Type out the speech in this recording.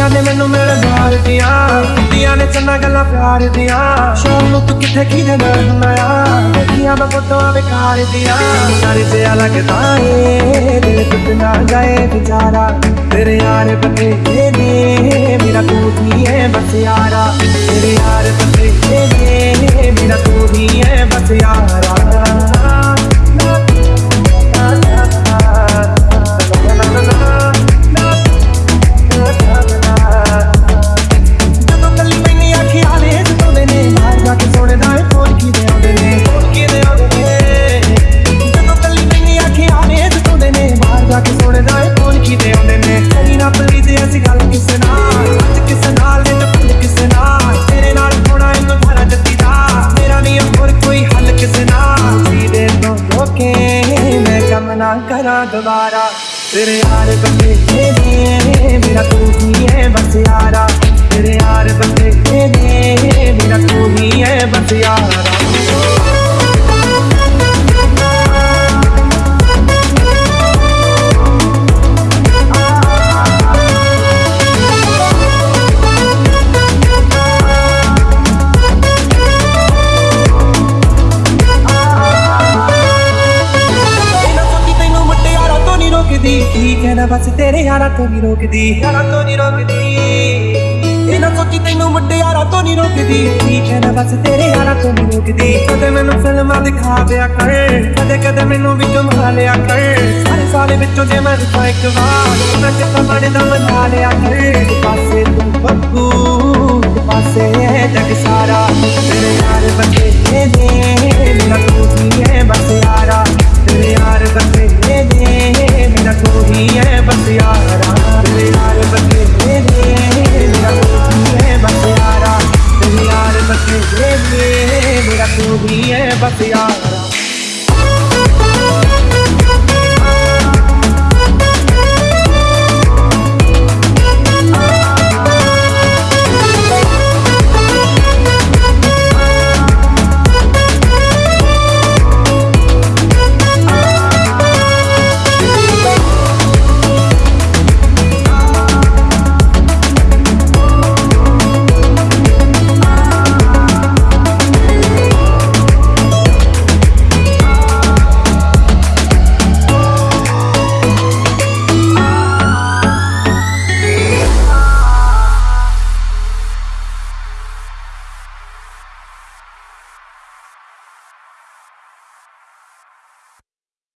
ਕੁੜੀਆਂ ਨੇ ਮੈਨੂੰ ਮਿਲ ਬਾਰ ਦੀਆਂ। ਕੁੜੀਆਂ ਨੇ ਚੰਨਾ ਗੱਲਾਂ ਪਿਆਰ ਦੀਆਂ। ਸ਼ਾਮ ਨੂੰ ਤੂੰ ਕਿੱਥੇ ਕਿਹਦੇ ਨਾਲ ਹੁੰਦਾ ਆ ਦੇਖੀਆਂ ਮੈਂ ਫੋਟੋਆਂ ਵਿਕਾਰ ਦੀਆਂ। ਸਾਰੇ ਜਿਆ ਲੱਗਦਾ ਏ, ਦਿਲ ਟੁੱਟ ਨਾ ਜਾਏ ਵਿਚਾਰਾ। ਤੇਰੇ ਯਾਰ ਬਥੇਰੇ ਨੇ, ਮੇਰਾ ਕੋਟ ਨਹੀਂ ਹੈ ਬਸ ਯਾਰਾ। ਤੇਰੇ ਯਾਰ ਬਥੇਰੇ ਕਰਾਂ ਦੁਬਾਰਾ ਤੇਰੇ ਯਾਰ ਬੰਦੇ ਨੇ ਮੇਰਾ ਰੋਕਦੀ ਠੀਕ ਹੈ ਨਾ ਬਸ ਤੇਰੇ ਯਾਰਾਂ ਤੋਂ ਨਹੀਂ ਰੋਕਦੀ ਯਾਰਾਂ ਤੋਂ ਨਹੀਂ ਰੋਕਦੀ ਇਹਨਾਂ ਸੋਚੀ ਤੈਨੂੰ ਮੁਟਿਆਰਾ ਤੋਂ ਨਹੀਂ ਰੋਕਦੀ ਠੀਕ ਹੈ ਨਾ ਬਸ ਤੇਰੇ ਯਾਰਾਂ ਤੋਂ ਨਹੀਂ ਰੋਕਦੀ ਕਦੇ ਮੈਨੂੰ ਫਿਲਮਾਂ ਦਿਖਾ ਦਿਆ ਕਰ ਕਦੇ ਕਦੇ ਮੈਨੂੰ ਵੀ ਘੁਮਾ ਲਿਆ ਕਰ ਸਾਰੇ ਸਾਲੇ ਵਿੱਚੋਂ ਜੇ ਮੈਂ ਦਿਖਾ ਇੱਕ ਵਾਰ ਮੈਂ ਕਿਤਾ ਬਣਦਾ ਮਨਾ ਲਿਆ ਕਰ ਪਾਸੇ ਤੂੰ ਬੱਬੂ ਪਾਸੇ ਜਗ ਸਾਰਾ ਤੇਰੇ ਯਾਰ ਬੰਦੇ ਯਾਰਾ